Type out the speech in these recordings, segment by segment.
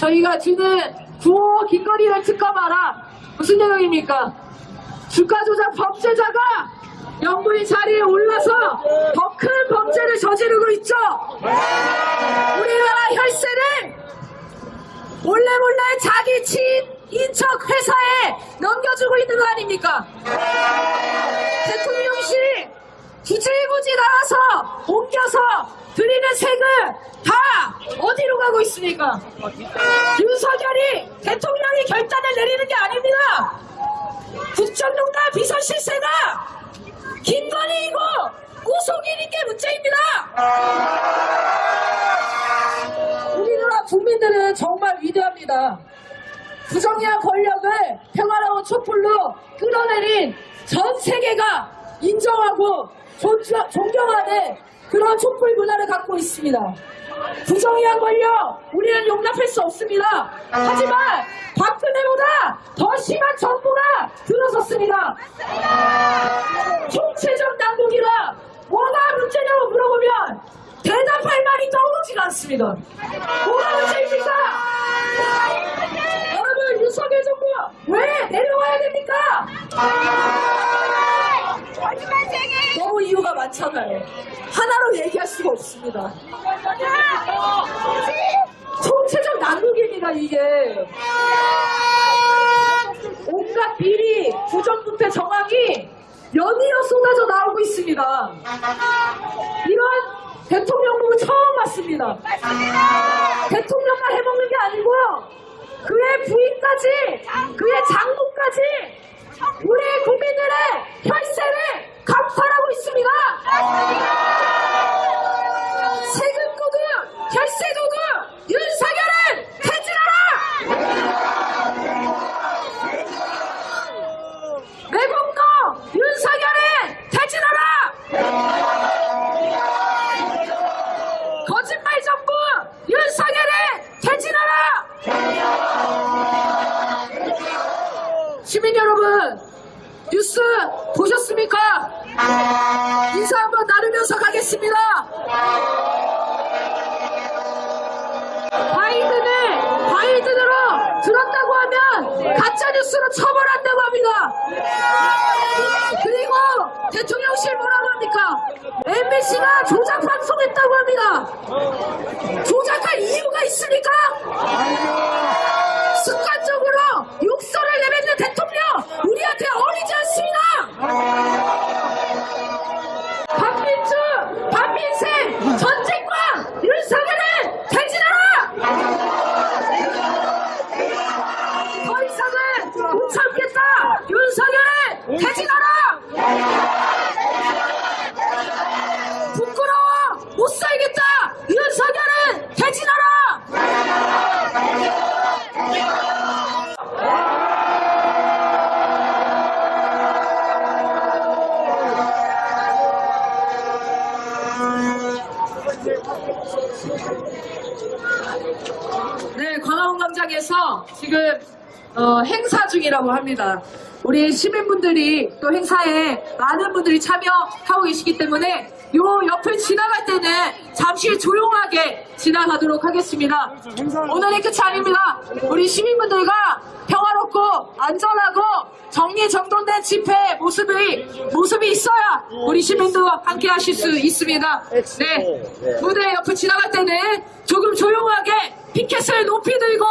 저희가 주는 구호 길거리를 특검하라 무슨 내용입니까? 주가 조작 범죄자가 영부인 자리에 올라서 더 큰 범죄를 저지르고 있죠. 우리나라 혈세를 몰래 몰래 자기 친인척 회사에 넘겨주고 있는 거 아닙니까? 대통령실 굳이 굳이 나와서 옮겨서 드리는 세금 다 어디로 가고 있습니까? 윤석열이 대통령이 결단을 내리는 게 아닙니다. 국정농단 비서실세가 김건희이고 구속인인 게 문제입니다. 우리나라 국민들은 정말 위대합니다. 부정의한 권력을 평화로운 촛불로 끌어내린 전 세계가 인정하고 존- 존경하는 그런 촛불 문화를 갖고 있습니다. 부정의한 권력 우리는 용납할 수 없습니다. 하지만 박근혜보다 더 심한 정부가 들어섰습니다. 총체적 난국이라 뭐가 문제냐고 물어보면 대답할 말이 떠오르지가 않습니다. 뭐가 문제입니까? 여러분 윤석열 정부 왜 내려와야 됩니까? 너무 이유가 많잖아요. 하나로 얘기할 수가 없습니다. 총체적 난국입니다 이게. 온갖 비리, 부정부패 정황이 연이어 쏟아져 나오고 있습니다. 이런 대통령 부부 처음 봤습니다. 대통령만 해먹는 게 아니고 그의 부인까지 그의 장모까지 우리 국민들의 혈세를 감찰하고 있습니다. 세금 도둑, 혈세 도둑 윤석열은 퇴진하라! 매국노 윤석열은 퇴진하라! 거짓말 정부 윤석열을 퇴진하라! 시민 여러분 뉴스 보셨습니까? 인사 한번 나누면서 가겠습니다. 바이든을 바이든으로 들었다고 뉴스로 처벌한다고 합니다. 그리고 대통령실 뭐라고 합니까? MBC가 조작 방송했다고 합니다. 조작할 이유가 있습니까? 습관적으로 욕설을 내뱉는 대통령 우리한테 어리지 않습니다. 반민주, 반민생, 전쟁과 윤석열을 퇴진하라! 더 이상은 못 참겠다! 윤석열을 퇴진하라! 부끄러워! 못 살겠다! 윤석열은 퇴진하라! 네, 광화문 광장에서 지금 어, 행사 중이라고 합니다. 우리 시민분들이 또 행사에 많은 분들이 참여하고 계시기 때문에 요 옆을 지나갈 때는 잠시 조용하게 지나가도록 하겠습니다. 오늘의 끝이 아닙니다. 우리 시민분들과 평화롭고 안전하고 정리정돈된 집회 모습이 모습이 있어야 우리 시민도 함께 하실 수 있습니다. 네, 무대 옆을 지나갈 때는 조금 조용하게 피켓을 높이 들고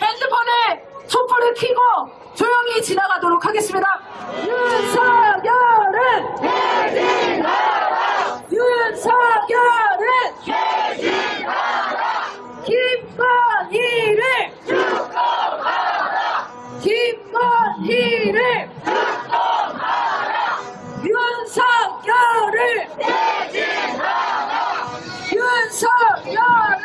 핸드폰에 촛불을 켜고 조용히 지나가도록 하겠습니다. 윤석열은 김건희를 김건희를 윤석열을 윤석열을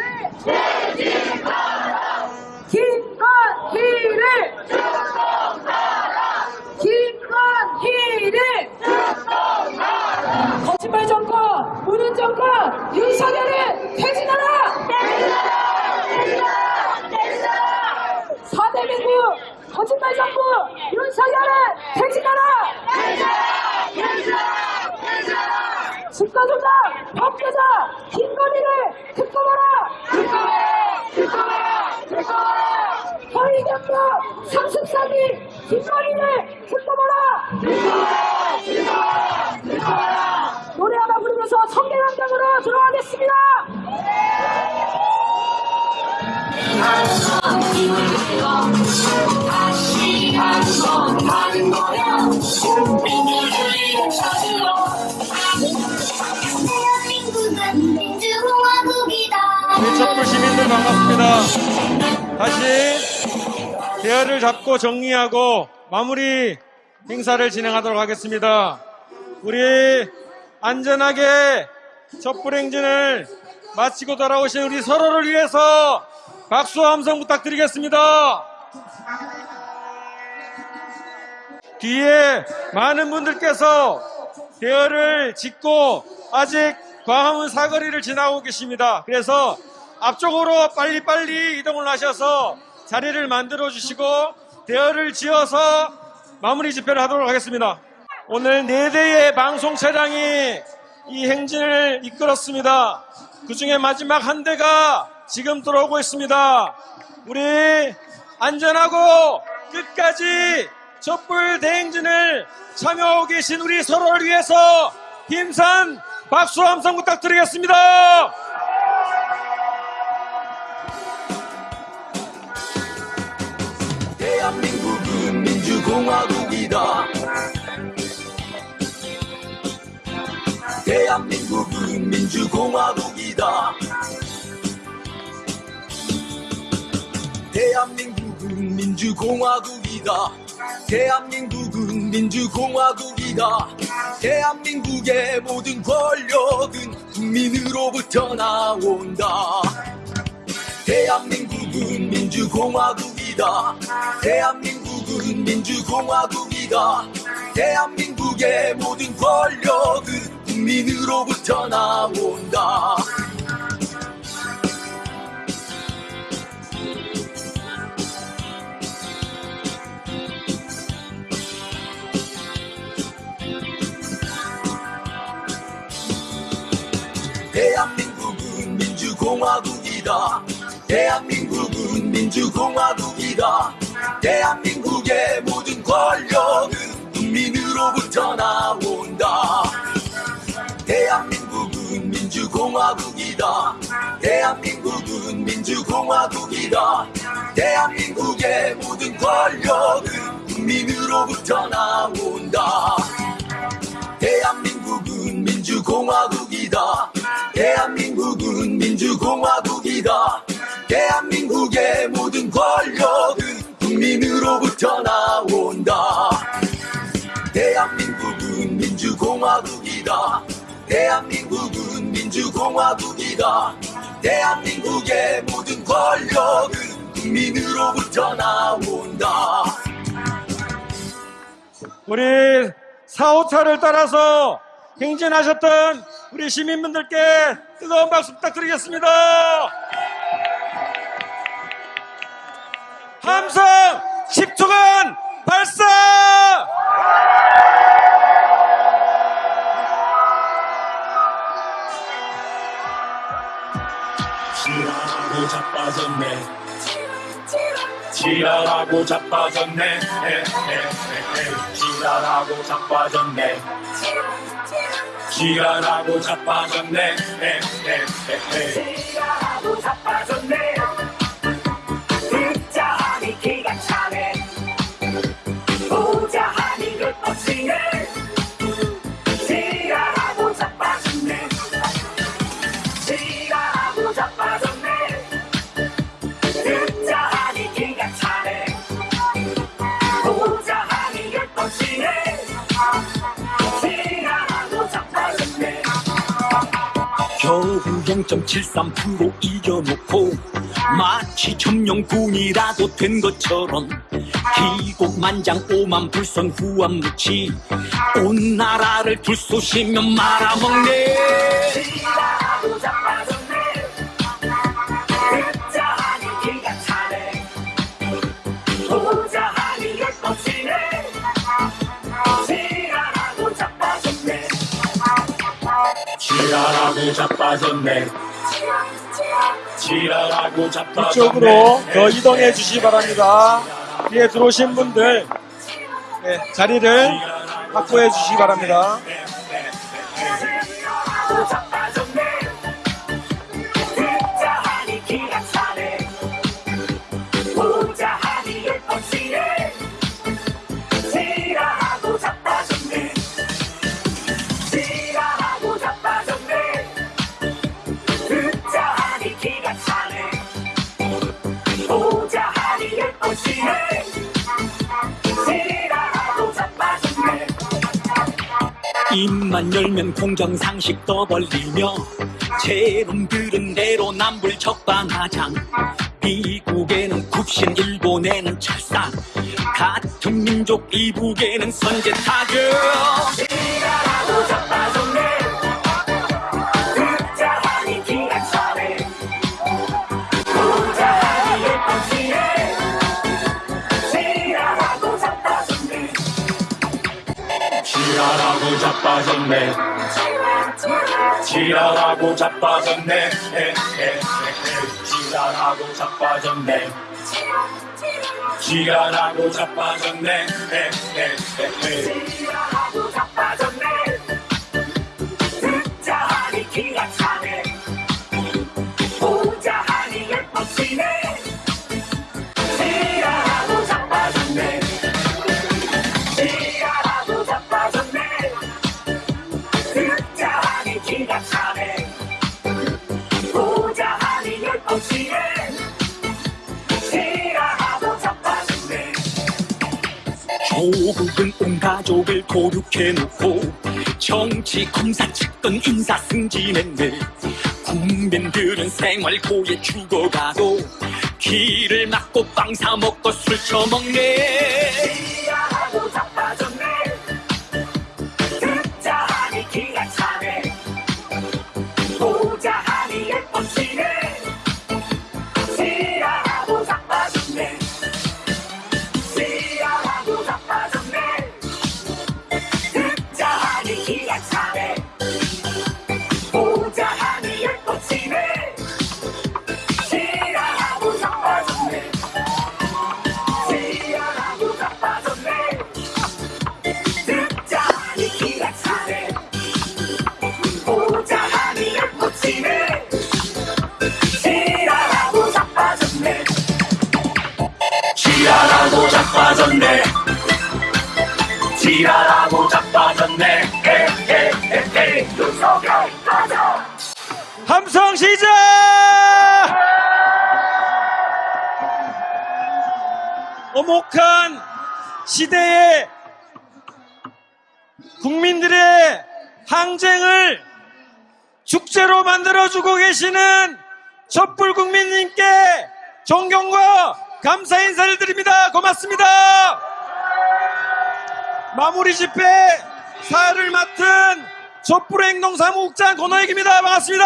김건희를 김건희를 거짓말 정권 무능 정권 윤석열을 퇴진하라 사대민국 거짓말 정부 윤석 가는 거야 민주주의를 찾으러 대한민국은 민주공화국이다 우리 촛불 시민들 반갑습니다. 다시 대화를 잡고 정리하고 마무리 행사를 진행하도록 하겠습니다. 우리 안전하게 촛불 행진을 마치고 돌아오신 우리 서로를 위해서 박수와 함성 부탁드리겠습니다. 뒤에 많은 분들께서 대열을 짓고 아직 광화문 사거리를 지나고 계십니다. 그래서 앞쪽으로 빨리빨리 이동을 하셔서 자리를 만들어 주시고 대열을 지어서 마무리 집회를 하도록 하겠습니다. 오늘 네 대의 방송 차량이 이 행진을 이끌었습니다. 그 중에 마지막 한 대가 지금 들어오고 있습니다. 우리 안전하고 끝까지 촛불 대행진을 참여하고 계신 우리 서로를 위해서 힘산 박수 함성 부탁드리겠습니다. 대한민국은 민주공화국이다. 대한민국은 민주공화국이다. 대한민국은 민주공화국이다. 대한민국은 민주공화국이다. 대한민국의 모든 권력은 국민으로부터 나온다. 대한민국은 민주공화국이다. 대한민국은 민주공화국이다. 대한민국의 모든 권력은 국민으로부터 나온다. 대한민국은 민주공화국이다. 대한민국은 민주공화국이다. 대한민국의 모든 권력은 국민으로부터 나온다. 대한민국은 민주공화국이다. 대한민국은 민주공화국이다. 대한민국의 모든 권력은 국민으로부터 나온다. 대한민국은 민주공화국이다. 대한민국은 민주공화국이다. 대한민국의 모든 권력은 국민으로부터 나온다. 대한민국은 민주공화국이다. 대한민국은 민주공화국이다. 대한민국의 모든 권력은 국민으로부터 나온다. 우리 4호차를 따라서 행진하셨던 우리 시민분들께 뜨거운 박수 부탁드리겠습니다. 함성 10초간 발사! 지랄하고 자빠졌네 지랄하고 자빠졌네. 지랄하고 자빠졌네 지랄하고 자빠졌네 에, 에, 에, 에. 지랄하고 자빠졌네 0.73% 이겨놓고 마치 점령군이라도 된 것처럼 기곡만장 오만 불선 후한무치 온 나라를 불쏘시면 말아먹네 지랄하고 자빠졌네 지랄하고 이쪽으로 더 이동해 주시기 바랍니다. 뒤에 들어오신 분들 예, 자리를 확보해 주시기 바랍니다. 입만 열면 공정 상식 떠벌리며 제놈들은 대로 남불 적반하장. 미국에는 굽신 일본에는 철사 같은 민족 이북에는 선제 타격 자빠졌네 지랄하고 자빠졌네. 지랄하고 자빠졌네 지랄하고 자빠졌네. 지랄하고 자빠졌네 듣자 하니 기가 조국은 온 가족을 고륙해놓고 정치 검사 측근 인사 승진했네 국민들은 생활고에 죽어가고 길을 막고 빵 사 먹고 술 처먹네. 지랄하고 자빠졌네. 듣자 하니 기가 차네. 보자 하니 예뻐지 자빠졌네 지랄하고 자빠졌네 에, 에, 에, 에. 윤석열 빠져 함성 시작! 어목한 시대에 국민들의 항쟁을 축제로 만들어주고 계시는 촛불 국민님께 존경과 감사 인사를 드립니다. 고맙습니다. 마무리 집회 사회를 맡은 촛불 행동 사무국장 권호익입니다. 반갑습니다.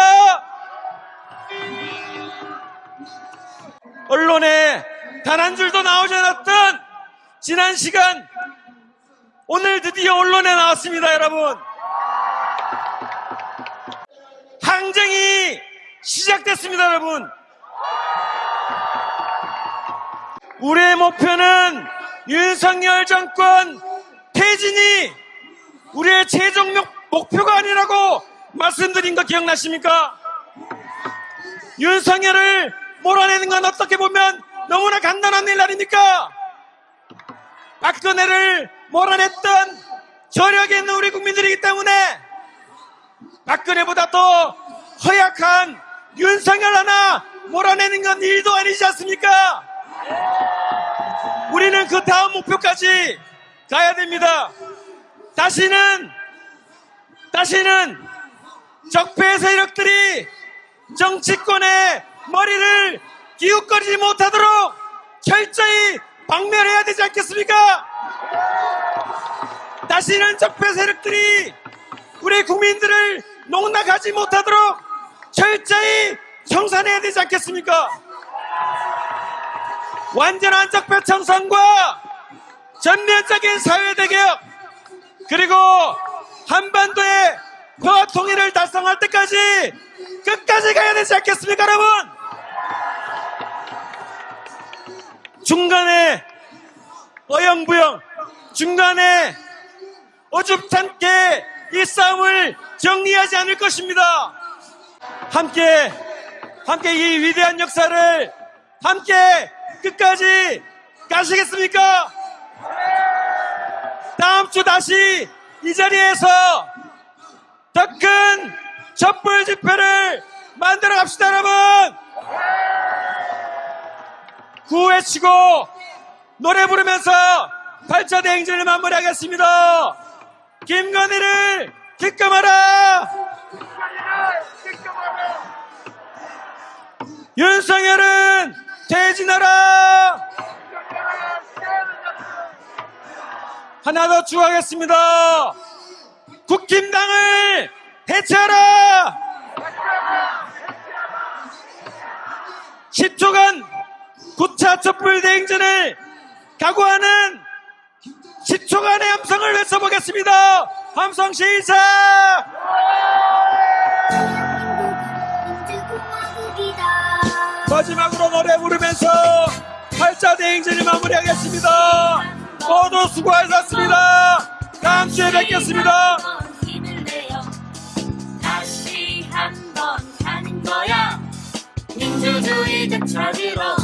언론에 단 한 줄도 나오지 않았던 지난 시간 오늘 드디어 언론에 나왔습니다, 여러분. 항쟁이 시작됐습니다, 여러분. 우리의 목표는 윤석열 정권 퇴진이 우리의 최종 목- 목표가 아니라고 말씀드린 거 기억나십니까? 윤석열을 몰아내는 건 어떻게 보면 너무나 간단한 일 아닙니까? 박근혜를 몰아냈던 저력이 있는 우리 국민들이기 때문에 박근혜보다 더 허약한 윤석열 하나 몰아내는 건 일도 아니지 않습니까? 우리는 그 다음 목표까지 가야 됩니다. 다시는 다시는 적폐 세력들이 정치권의 머리를 기웃거리지 못하도록 철저히 박멸해야 되지 않겠습니까? 다시는 적폐 세력들이 우리 국민들을 농락하지 못하도록 철저히 청산해야 되지 않겠습니까? 완전한 적폐 청산과 전면적인 사회대개혁 그리고 한반도의 평화 통일을 달성할 때까지 끝까지 가야 되지 않겠습니까 여러분 중간에 어영부영 중간에 어줍잖게 이 싸움을 정리하지 않을 것입니다. 함께 함께 이 위대한 역사를 함께 끝까지 가시겠습니까? 다음 주 다시 이 자리에서 더 큰 촛불 집회를 만들어 갑시다, 여러분! 구호외치고 노래 부르면서 8차 대행진을 마무리하겠습니다. 김건희를 기끔하라! 윤석열은 퇴진하라! 하나 더 추가하겠습니다. 국힘당을 해체하라! 10초간 9차 촛불 대행진을 각오하는 10초간의 함성을 외쳐보겠습니다. 함성 시작! 마지막으로 노래 부르면서 8차 대행진을 마무리하겠습니다. 모두 수고하셨습니다. 다음 주에 뵙겠습니다. 다시 한번 가는 거야 민주주의 되찾으러